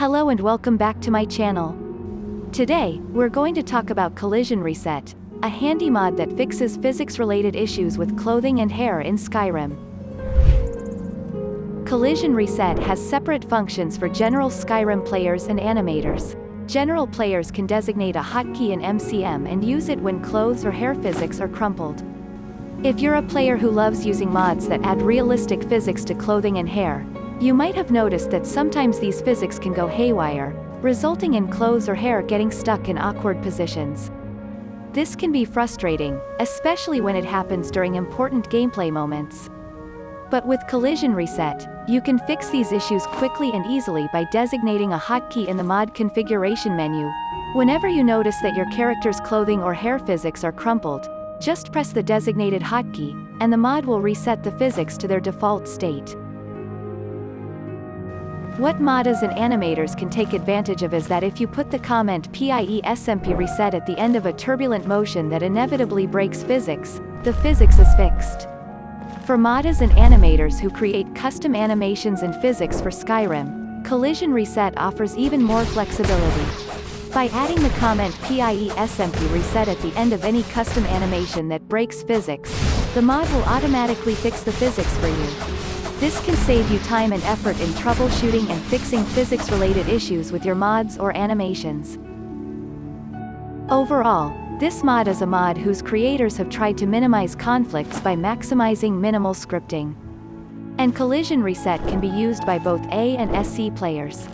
Hello and welcome back to my channel. Today, we're going to talk about Collision Reset, a handy mod that fixes physics-related issues with clothing and hair in Skyrim. Collision Reset has separate functions for general Skyrim players and animators. General players can designate a hotkey in MCM and use it when clothes or hair physics are crumpled. If you're a player who loves using mods that add realistic physics to clothing and hair, you might have noticed that sometimes these physics can go haywire, resulting in clothes or hair getting stuck in awkward positions. This can be frustrating, especially when it happens during important gameplay moments. But with Collision Reset, you can fix these issues quickly and easily by designating a hotkey in the mod configuration menu. Whenever you notice that your character's clothing or hair physics are crumpled, just press the designated hotkey, and the mod will reset the physics to their default state. What modders and animators can take advantage of is that if you put the comment PIE SMP reset at the end of a turbulent motion that inevitably breaks physics, the physics is fixed. For modders and animators who create custom animations and physics for Skyrim, Collision Reset offers even more flexibility. By adding the comment PIE SMP reset at the end of any custom animation that breaks physics, the mod will automatically fix the physics for you. This can save you time and effort in troubleshooting and fixing physics-related issues with your mods or animations. Overall, this mod is a mod whose creators have tried to minimize conflicts by maximizing minimal scripting. And Collision Reset can be used by both A and SE players.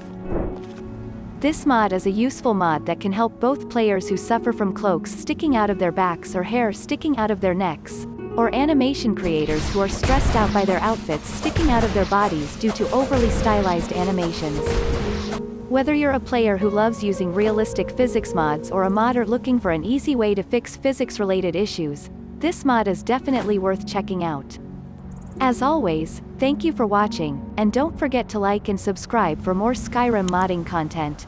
This mod is a useful mod that can help both players who suffer from cloaks sticking out of their backs or hair sticking out of their necks, or animation creators who are stressed out by their outfits sticking out of their bodies due to overly stylized animations. Whether you're a player who loves using realistic physics mods or a modder looking for an easy way to fix physics-related issues, this mod is definitely worth checking out. As always, thank you for watching, and don't forget to like and subscribe for more Skyrim modding content.